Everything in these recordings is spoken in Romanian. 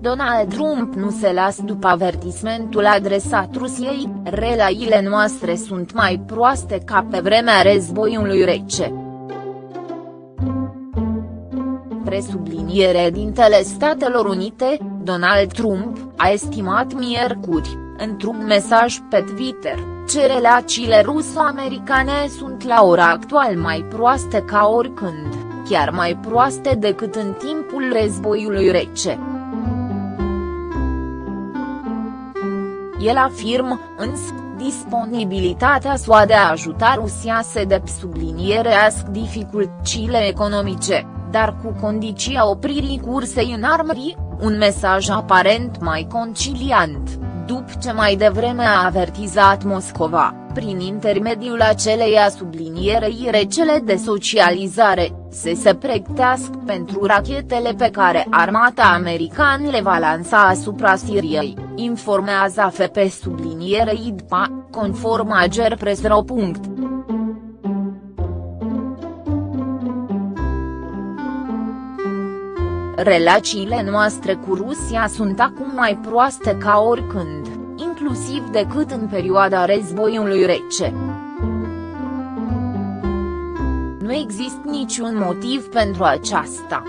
Donald Trump nu se lasă după avertismentul adresat Rusiei, relațiile noastre sunt mai proaste ca pe vremea războiului rece. Presubliniere dintele Statelor Unite, Donald Trump, a estimat miercuri, într-un mesaj pe Twitter, ce relațiile ruso-americane sunt la ora actual mai proaste ca oricând, chiar mai proaste decât în timpul războiului rece. El afirmă, însă, disponibilitatea SUA de a ajuta Rusia să sublinierească dificultățile economice, dar cu condiția opririi cursei în armării, un mesaj aparent mai conciliant, după ce mai devreme a avertizat Moscova, prin intermediul aceleiași sublinierei recele de socializare, să se pregătească pentru rachetele pe care armata americană le va lansa asupra Siriei, informează AFP sublinierei DPA, conform Agerpress.ro. Relațiile noastre cu Rusia sunt acum mai proaste ca oricând, inclusiv decât în perioada războiului rece. Nu există niciun motiv pentru aceasta.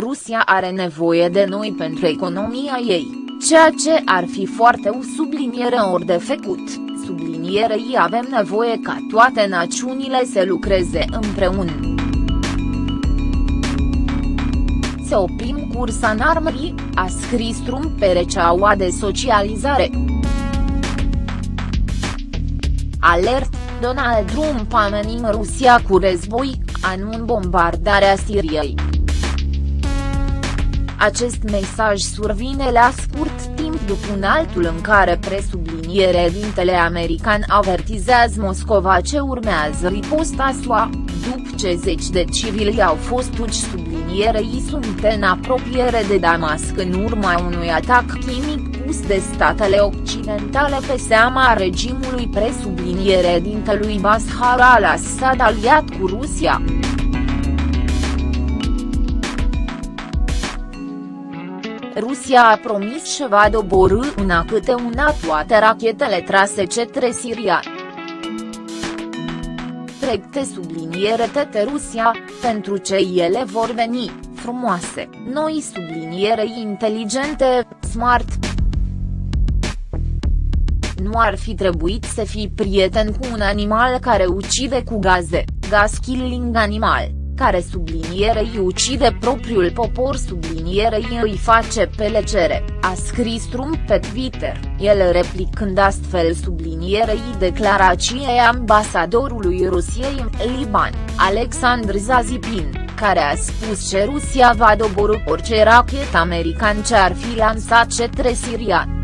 Rusia are nevoie de noi pentru economia ei, ceea ce ar fi foarte o subliniere ori de făcut, sublinierei avem nevoie ca toate națiunile să lucreze împreună. Să oprim cursa în armării, a scris Trump pe rețeaua de socializare. Alert, Donald Trump amenință Rusia cu război, anun bombardarea Siriei. Acest mesaj survine la scurt timp după un altul în care presubliniere dintele american avertizează Moscova ce urmează riposta SUA, după ce zeci de civili au fost uci sublinierei sunt în apropiere de Damasc în urma unui atac chimic pus de statele occidentale pe seama regimului presubliniere dintelui Bashar al-Assad aliat cu Rusia. Rusia a promis că va doborâ una câte una toate rachetele trase către Siria. Pregte subliniere tete Rusia, pentru ce ele vor veni, frumoase, noi subliniere inteligente, smart. Nu ar fi trebuit să fii prieten cu un animal care ucide cu gaze, gas killing animal care sublinierei ucide propriul popor sublinierei îi face pelecere, a scris Trump pe Twitter, el replicând astfel sublinierei declarației ambasadorului Rusiei în Liban, Alexandr Zazipin, care a spus că Rusia va doborâ orice rachet american ce ar fi lansat către Siria.